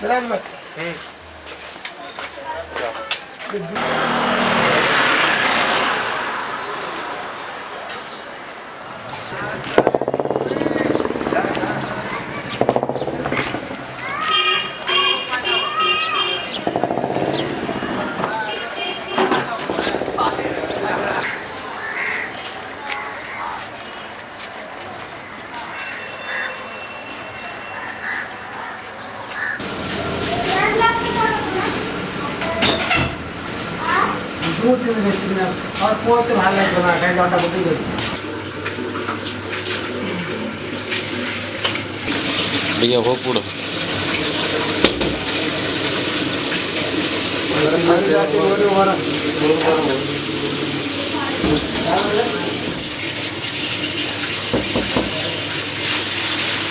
Sıraz bak. Hı. भैया वो पूरा।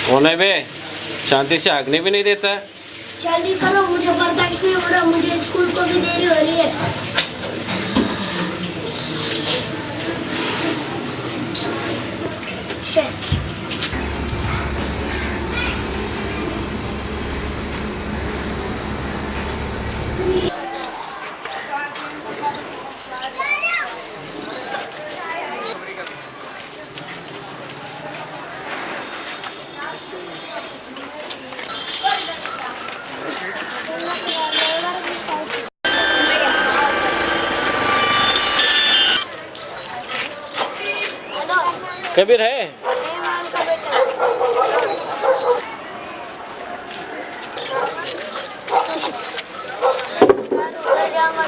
कौन है बे? शांति से आगने भी नहीं देता। है चलिए करो मुझे बर्दाश्त नहीं हो रहा मुझे स्कूल को भी देरी हो रही है। कबीर है?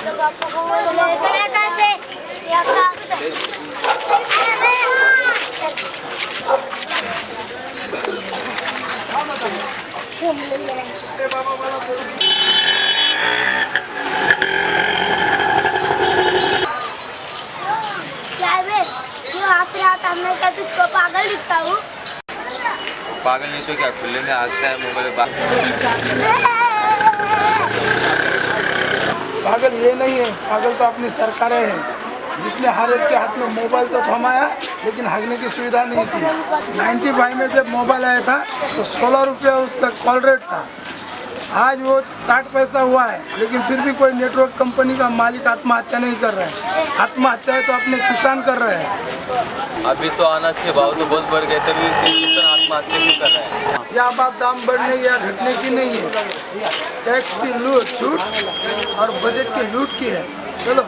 चला कहाँ से या कहाँ? क्या है बे? क्यों था मैं क्या तुझको पागल दिखता हूँ। पागल नहीं तो क्या खुले में आजता है मोबाइल पागल ये नहीं है पागल तो अपनी सरकारें हैं। जिसने हर एक के हाथ में मोबाइल तो थमाया लेकिन हगने की सुविधा नहीं की 95 में जब मोबाइल आया था तो सोलह रुपया उसका कॉल रेट था। आज वो साठ पैसा हुआ है लेकिन फिर भी कोई नेटवर्क कंपनी का मालिक आत्महत्या नहीं कर रहा है। आत्महत्या है तो अपने किसान कर रहे हैं। अभी तो आना चाहिए भाव तो बहुत बढ़ गए तभी आत्महत्या कर रहे हैं? यह बात दाम बढ़ने या घटने की नहीं है। टैक्स की लूट छूट और बजट की लूट की है। चलो।